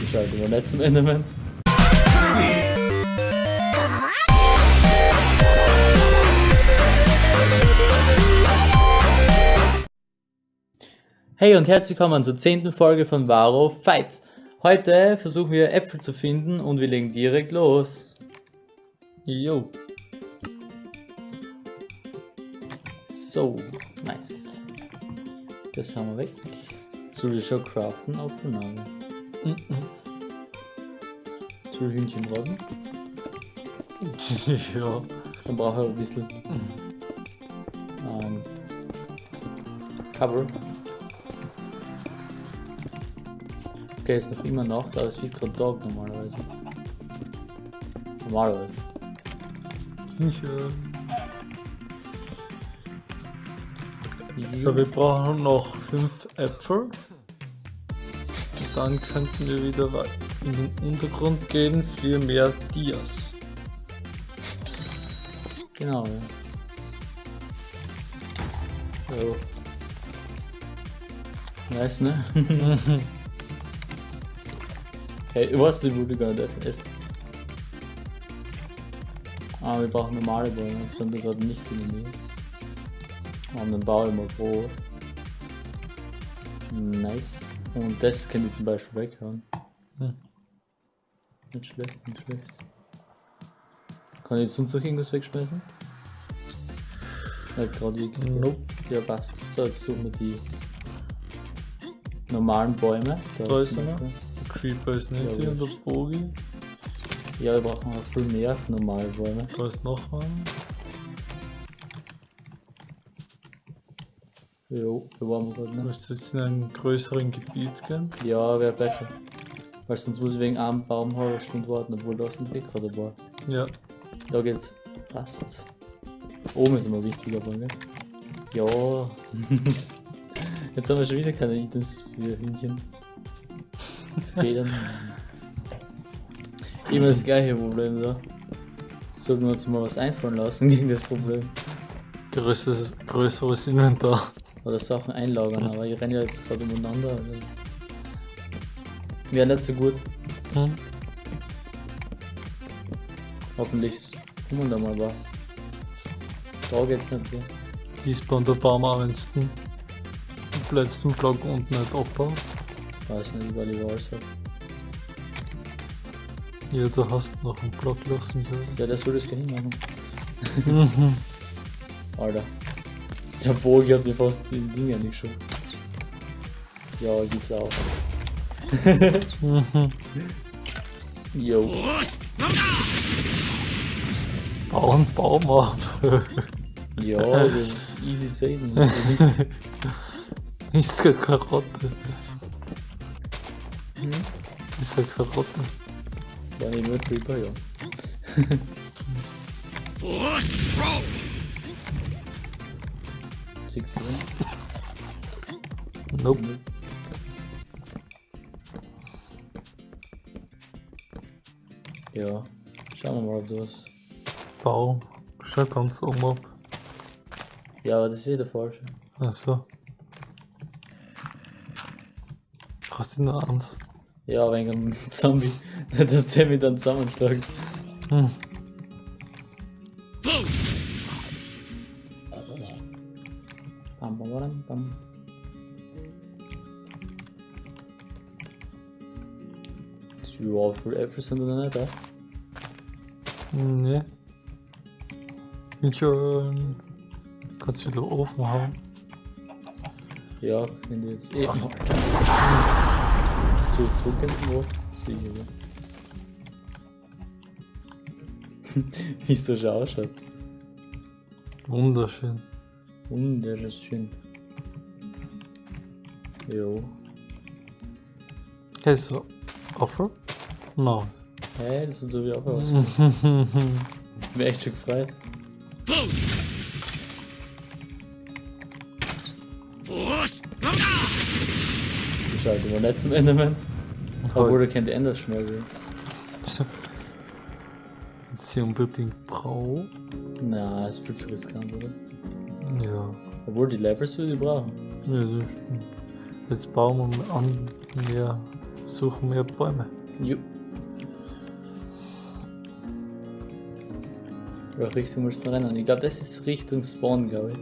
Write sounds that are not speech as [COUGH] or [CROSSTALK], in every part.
Die Scheiße war nicht zum Enderman. Hey und herzlich willkommen zur zehnten Folge von Varo Fights. Heute versuchen wir Äpfel zu finden und wir legen direkt los. Jo. So, nice. Das haben wir weg. Soll ich schon craften auf den Nagel? Mhm. Soll ich Hühnchen braten? [LAUGHS] ja. Dann brauche ich ein bisschen ähm, Cover. Okay, ist noch immer Nacht, aber es wird gerade Tag normalerweise. Normalerweise. Schön. So, wir brauchen noch fünf Äpfel. Dann könnten wir wieder in den Untergrund gehen für mehr Dias. Genau, ja. So. Nice, ne? [LAUGHS] hey, was die wurde gar nicht essen. Ah, wir brauchen normale Bäume, das sind wir gerade nicht in der Nähe. Und dann baue ich mal Brot. Nice. Und das kann ich zum Beispiel weghauen. Hm. Nicht schlecht, nicht schlecht. Kann ich sonst noch irgendwas wegschmeißen? Ja, gerade wie. Nope. Ja, passt. So, jetzt suchen wir die normalen Bäume. Da ist einer. Der Creeper ist nicht Ja, hier und der. Bogi. Ja, wir brauchen noch viel mehr normale Bäume. Da ist noch ein. Jo, da waren wir gerade Du noch. musst jetzt in einem größeren Gebiet gehen. Ja, wäre besser. Weil sonst muss ich wegen einem Baum halbe Stunde warten, obwohl das ein Weg gerade war. Ja. Da geht's. Passt. Oben ist immer wichtiger, aber gell? Ja. [LAUGHS] Jetzt haben wir schon wieder keine Items für Hühnchen. Federn. Immer das gleiche Problem da. Sollten wir uns mal was einfallen lassen gegen das Problem. Größeres, größeres Inventar. Oder Sachen einlagern, aber ich renne ja jetzt gerade umeinander. also. Wäre nicht so gut. Hm? Hoffentlich kommen da mal was. Da geht's nicht mehr. Die spawnt der Baum wenn du den letzten Block unten nicht abbaust. Weiß nicht, weil ich weiß hab. Ja, du hast noch einen Block lassen. Ja, der soll das gleich machen. Mhm. Alter. Der Bogi hat mir fast die Dinger nicht schon. Ja, geht's auch. [LAUGHS] Mhm. Yo. Bau einen Baum ab. Ja, [LAUGHS] das ist easy sehen. ist keine Karotte. Hm? Ist eine Karotte. War nicht nur Creeper, ja. Six, seven. Nope. Ja. Schauen wir mal, ob das. Bau. Schau ganz oben ab. Ja, aber das ist eh der falsche. Also. Hast du nur eins? Ja, wegen einem Zombie. [LAUGHS] Dass der mich dann zusammenschlägt. Hm. Sind da nicht da. Nee. Bin schon. Kannst du wieder Ofen hauen? Ja, wenn die jetzt eh. So zurück in den ja. Wie es so schon ausschaut. Wunderschön. Wunderschön. Jo. Hey, so. Offer? No. Hey, das sieht so wie auch [LAUGHS] aus. Ich bin echt schon gefreut. Die Scheiße war nicht zum Enderman. Obwohl er kennt Ender schnell will. Jetzt hier unbedingt Brau. Na, ist viel zu riskant, oder? Ja. Obwohl die Levels würde ich brauchen. Ja, das stimmt. Jetzt bauen wir an mehr, suchen mehr Bäume. Jo. Welche Richtung willst du rennen? Ich glaube, das ist Richtung Spawn, glaube ich.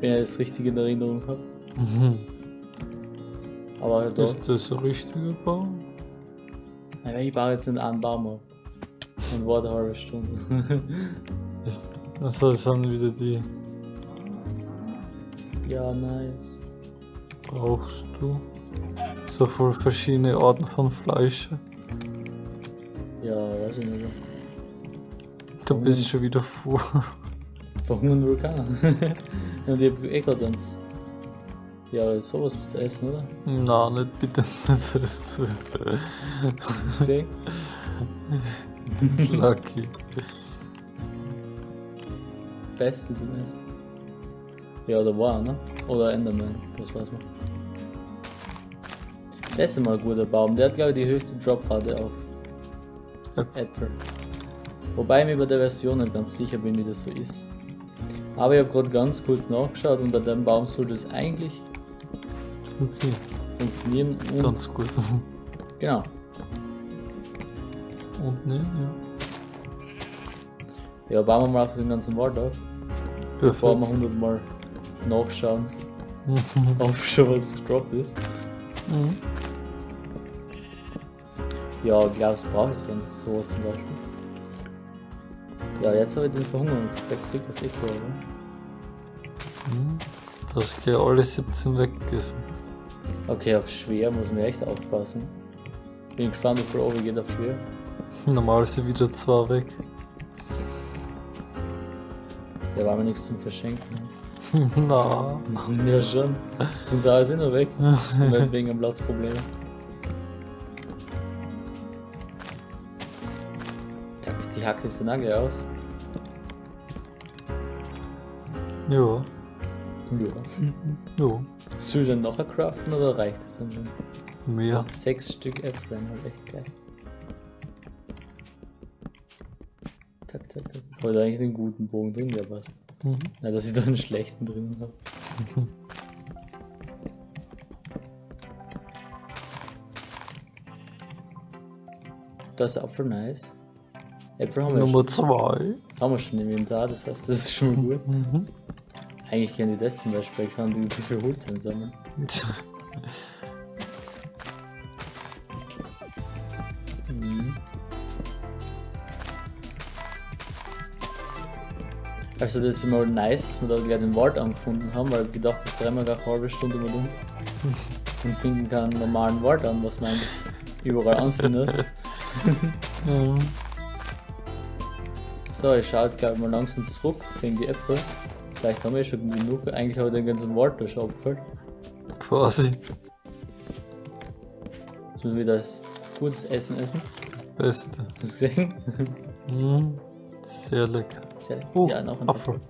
Wenn ich das richtig in Erinnerung habe. Mhm. Aber da. Ist das ein richtiger Baum? Naja, ich baue jetzt einen Baum ab. Und warte eine halbe Stunde. [LAUGHS] Ist, also das sind wieder die. ja, nice. Brauchst du so viele verschiedene Arten von Fleisch? Ja, weiß ich nicht. Du bist schon wieder voll. [LAUGHS] Verhungern Vulkan. [LAUGHS] Und ich hab eh gerade eins. Ja, sowas musst du essen, oder? Na, nicht bitte [LAUGHS] nicht. Das ist lucky. Beste zum Essen. Ja, da war ne? Oder Enderman, das weiß man. Das ist mal ein guter Baum. Der hat, glaube ich, die höchste Droprate auf. Äpfel. Wobei ich mir bei der Version nicht ganz sicher bin, wie das so ist. Aber ich habe gerade ganz kurz nachgeschaut, unter dem Baum soll das eigentlich Funktioniert funktionieren. Und ganz gut. [LAUGHS] genau. Und ne, ja. Ja, bauen wir mal auf den ganzen Wald auf. Bevor wir Perfekt. 100 Mal nachschauen, [LAUGHS] ob schon was gedroppt ist. Mhm. Ja, glaubst du, brauche ich so sowas zum Beispiel? Ja, jetzt habe ich den Verhungerungseffekt gekriegt, was eh cool, oder? Du hast gleich alle 17 weggegessen. Okay, auf schwer muss man echt aufpassen. Bin gespannt, wie viel Over geht auf schwer. [LAUGHS] Normal sind wieder zwei weg. Ja, war mir nichts zum Verschenken. [LAUGHS] Na. [LAUGHS] Machen wir schon. Sind sie alles immer weg. Und nicht wegen dem Platzproblem. Hacke ist auch gleich aus. Ja. Ja. Ja. Soll ich dann noch ein craften oder reicht das dann schon? Mehr. Sechs Stück Äpfel, halt echt geil. Tak, tak, tak. Ich wollte eigentlich den guten Bogen drin, der passt. Mhm. Na, dass ich da einen schlechten drin habe. [LAUGHS] Das ist Apfel nice. Äpfel haben wir, Nummer schon, zwei. haben wir schon im Inventar, das heißt, das ist schon gut. Mhm. Eigentlich kann ich das zum Beispiel, ich kann die zu viel Holz einsammeln. Mhm. Also das ist immer nice, dass wir da gleich den Wald angefunden haben, weil ich gedacht, jetzt rennen wir gleich eine halbe Stunde mal um [LAUGHS] und finden keinen normalen Wald an, was man eigentlich überall anfindet. [LAUGHS] Mhm. So, ich schaue jetzt gleich mal langsam zurück wegen die Äpfel. Vielleicht haben wir eh schon genug. Eigentlich habe ich den ganzen Wald abgefüllt. Quasi. Jetzt müssen wir wieder das gutes Essen essen. Beste. Hast du gesehen? [LAUGHS] Mhm. Sehr lecker. Sehr lecker. Oh, ja, noch ein Apfel.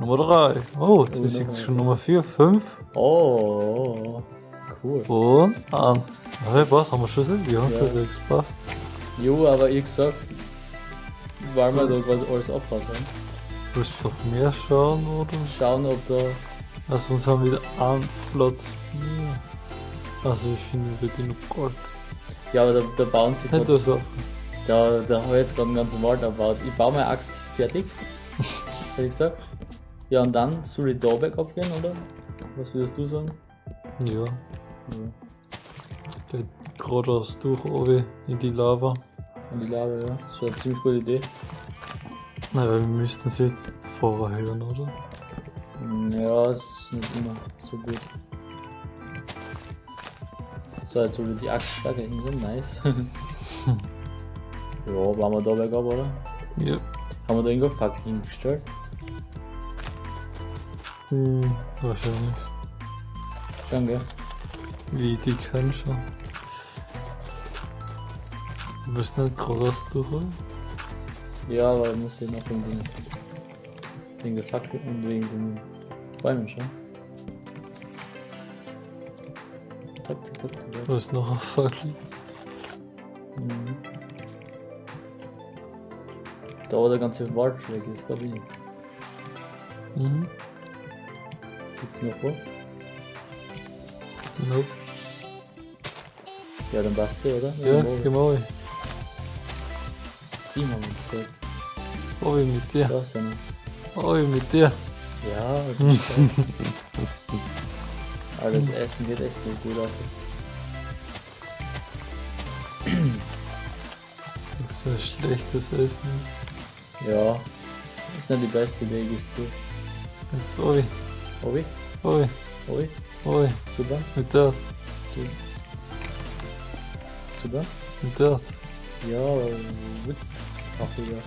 Nummer drei. Oh, das Oh, ist jetzt schon Nummer vier, fünf. Oh, cool. Und an. Okay, was? Haben wir schon sechs? Ja, Ja. sechs. Passt. Jo, aber ich gesagt, weil wir da gerade alles haben. Willst du doch mehr schauen, oder? Schauen, ob da. Also sonst haben wir wieder einen Platz mehr. Also ich finde wieder genug Gold. Ja, aber da, da bauen sie Hätte gerade. das auch. Da, da habe ich jetzt gerade einen ganzen Wald erbaut. Ich baue meine Axt fertig. [LAUGHS] Hätte ich gesagt. Ja, und dann soll ich da weg abgehen, oder? Was würdest du sagen? Ja, Ja. geht geradeaus durch, oben in die Lava. Und die Lava, ja. Das wäre eine ziemlich gute Idee. Naja, wir müssten sie jetzt vorher hören, oder? Hm, Ja, ist nicht immer so gut. So, jetzt ich die Axt da hinten sind. Nice. ja, waren wir da weg ab, oder? Ja. Haben wir da irgendwo Fackel hingestellt? Hm, wahrscheinlich. Danke. Wie die können schon. Du bist nicht geradeaus durch? Ja, aber ich muss hier noch wegen den, Fackel und wegen den Bäumen tak. Da ist noch ein Fackel. Mhm. Da wo der ganze Wald weg ist, da bin ich. Mhm. Gibt's noch wo? Nope. Ja, dann passt sie, oder? Ja, Mal. Sieben haben wir gesagt. Hoi mit dir. Da ist einer. Hoi mit dir. Ja, das geil. Aber das Essen geht echt nicht gut aus. Das ist ein schlechtes Essen. Ja, das ist nicht die beste Idee, gibst du. Jetzt hoi. Obi? Hoi. Obi? Hoi. Super? Mit der. Super? Mit der. Ja, gut. Ach, ja.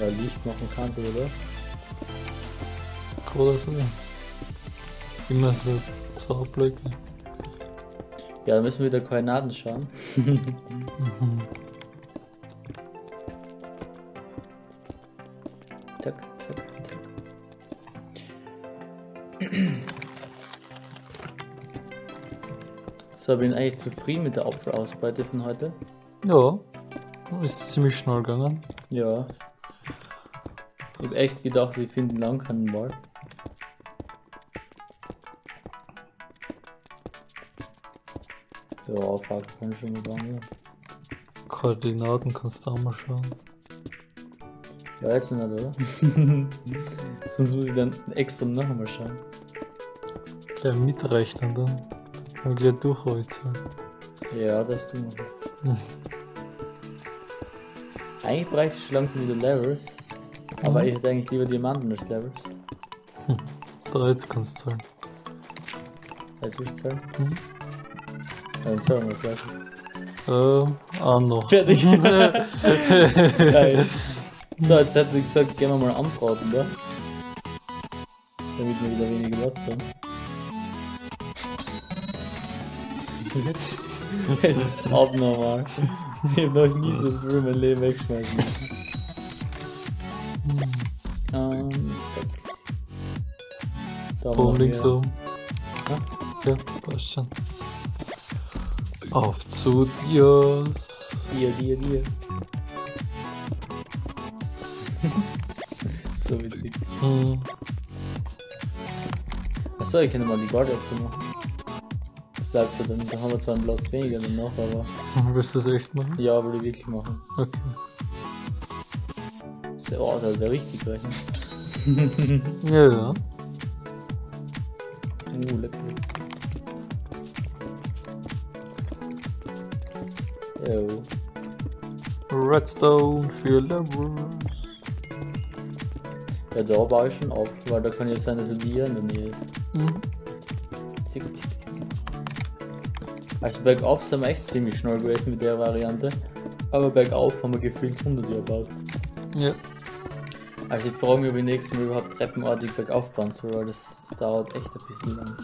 Ja, Licht machen kannst du, oder? Kann das? Immer so zwei Blöcke. Ja, dann müssen wir wieder Koordinaten schauen. [LAUGHS] Mhm. So, bin eigentlich zufrieden mit der Apfelausbeute von heute. Ja. Ist ziemlich schnell gegangen. Ja. Ich hab echt gedacht, wir finden lang keinen Wald. Ja, fuck, kann ich schon mal sagen. Koordinaten kannst du auch mal schauen. Ja, jetzt nicht, oder? [LAUGHS] Sonst muss ich dann extra noch einmal schauen. Gleich mitrechnen dann. Dann gleich durchrollen. Ja, das tun wir. Hm. Eigentlich bräuchte ich schon langsam wieder Levels. Aber Mhm. ich hätte eigentlich lieber Diamanten als Levels. [LAUGHS] Da jetzt kannst du zahlen. Als ich zahlen. Mhm. Ja, dann zahlen wir gleich. Ähm, auch noch. Fertig. [LAUGHS] Geil. So, jetzt hätte ich gesagt, gehen wir mal anbraten, da. Damit wir wieder weniger Platz haben. [LAUGHS] es ist abnormal. Ich hab noch nie so früh mein Leben wegschmeißen müssen. Ähm. Da Boom links oben. Ja, passt schon. Auf zu Dios. Dir, dir, dir. so witzig. Hm. Achso, ich kann mal die Guard machen. Bleibt so, dann, haben wir zwar einen Platz weniger danach, aber Willst du das echt machen? ja, will ich wirklich machen. Okay. So, oh, das wäre richtig rechnen. [LAUGHS] Ja, ja. Uh, lecker. Jo. Redstone für Levels. Ja, da baue ich schon auf, weil da kann ja sein, dass er dir in der Nähe ist. Mhm. Also bergauf sind wir echt ziemlich schnell gewesen mit der Variante. Aber bergauf haben wir gefühlt 100 Jahre gebaut. Ja. Also ich frage mich, ob ich nächstes Mal überhaupt treppenartig bergauf bauen soll, weil das dauert echt ein bisschen lang.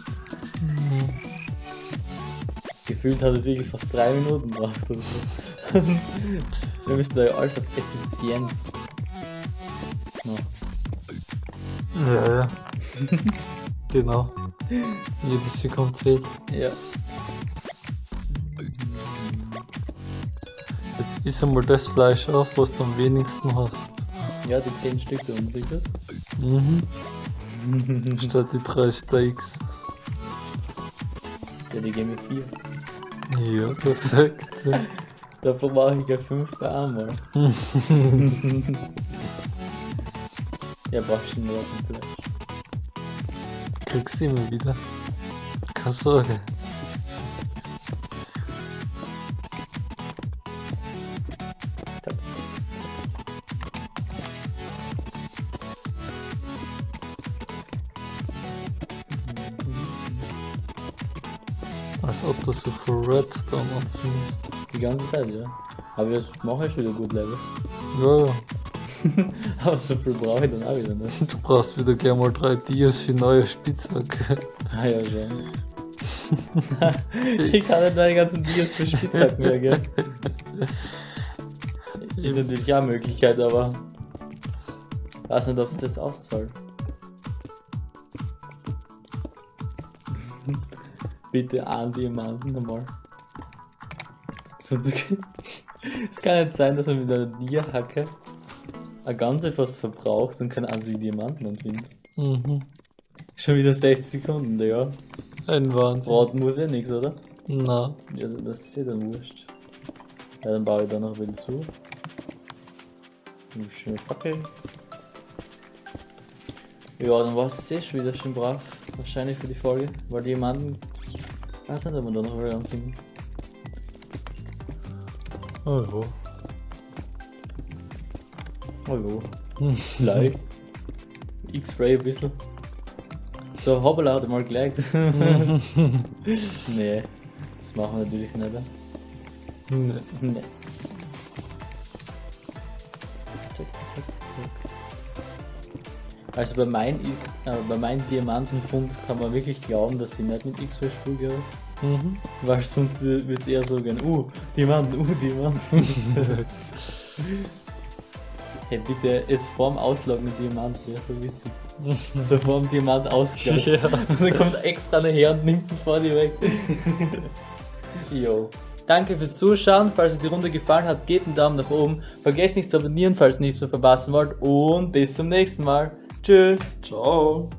Gefühlt hat es wirklich fast drei Minuten gebraucht oder so. [LAUGHS] wir müssen da ja alles auf Effizienz machen. Ja, ja. [LAUGHS] genau. Jede Sekunde zählt. Ja. Ist einmal das Fleisch auf, was du am wenigsten hast. Ja, die 10 Stück da unten, sicher. Mhm. Statt die drei Steaks. Ja, die geben mir 4. Ja, perfekt. [LAUGHS] Davon mache ich ja 5 bei einmal. [LAUGHS] ja, brauchst du nur auf dem Fleisch. Kriegst du immer wieder. Keine Sorge. Als ob du so viel Redstone anfindest. Die ganze Zeit, ja. Aber das mache ich wieder gut Level. Ja, ja. [LAUGHS] Aber so viel brauche ich dann auch wieder nicht. Du brauchst wieder gerne mal drei Dias für neue Spitzhacke. Ah ja, schon. [LAUGHS] ich kann nicht meine ganzen Dias für Spitzhacken mehr, gell? [LAUGHS] Ist natürlich auch eine Möglichkeit, aber weiß nicht, ob es das auszahlt. Bitte einen Diamanten nochmal. Sonst es kann nicht sein, dass man mit einer Dia-Hacke eine ganze fast verbraucht und keinen einzigen Diamanten anfindet. Mhm. Schon wieder 60 Sekunden, ja. Ein Wahnsinn. Braten muss ja nichts, oder? Na. Ja, das ist ja dann wurscht. Ja, dann baue ich da noch wieder zu. Eine schöne Fackel. Ja, dann war es eh schon wieder schön brav. Wahrscheinlich für die Folge. Weil die jemanden. Nicht, ob wir da noch wieder anfinden. Oh ja. Oh ja. [LAUGHS] Vielleicht. X-Ray ein bisschen. So, er mal gelegt. [LAUGHS] [LAUGHS] nee, das machen wir natürlich nicht. ne? Nee. Nee. Also bei meinem äh, bei meinem Diamantenfund kann man wirklich glauben, dass ich nicht mit X-Ray spiele, Mhm. weil sonst wird es eher so gehen, uh, Diamanten, uh, Diamanten. [LAUGHS] hey, bitte, jetzt vorm Ausloggen mit Diamant, das wäre so witzig. [LAUGHS] So vorm Diamant ausgeloggt. Ja. [LAUGHS] Und dann kommt extra her und nimmt ihn vor dir weg. Jo. Danke fürs Zuschauen. Falls euch die Runde gefallen hat, gebt einen Daumen nach oben. Vergesst nicht zu abonnieren, falls ihr nichts mehr verpassen wollt. Und bis zum nächsten Mal. Tschüss. Ciao.